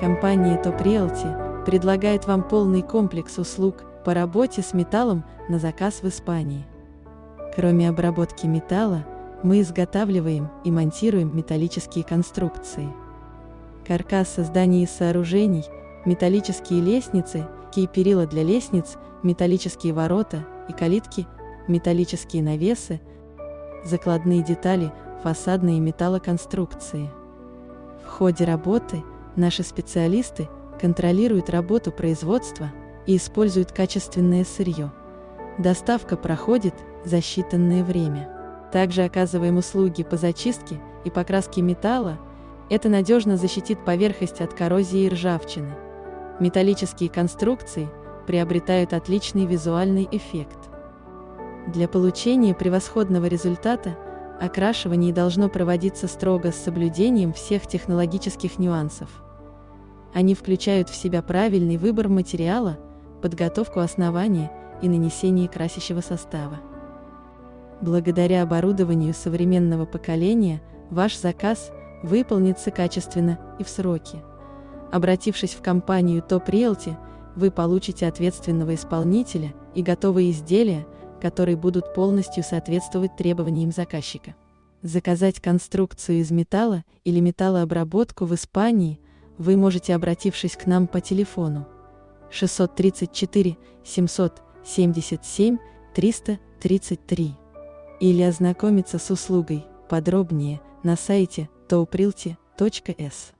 Компания Top Realty предлагает вам полный комплекс услуг по работе с металлом на заказ в Испании. Кроме обработки металла, мы изготавливаем и монтируем металлические конструкции. Каркасы зданий и сооружений, металлические лестницы, перила для лестниц, металлические ворота и калитки, металлические навесы, закладные детали, фасадные металлоконструкции. В ходе работы наши специалисты контролируют работу производства и используют качественное сырье. Доставка проходит за считанное время. Также оказываем услуги по зачистке и покраске металла. Это надежно защитит поверхность от коррозии и ржавчины. Металлические конструкции приобретают отличный визуальный эффект. Для получения превосходного результата окрашивание должно проводиться строго с соблюдением всех технологических нюансов. Они включают в себя правильный выбор материала, подготовку основания и нанесение красящего состава. Благодаря оборудованию современного поколения ваш заказ выполнится качественно и в сроки. Обратившись в компанию Top Realty, вы получите ответственного исполнителя и готовые изделия, которые будут полностью соответствовать требованиям заказчика. Заказать конструкцию из металла или металлообработку в Испании вы можете, обратившись к нам по телефону 634 777 333 или ознакомиться с услугой подробнее на сайте toprilty.s.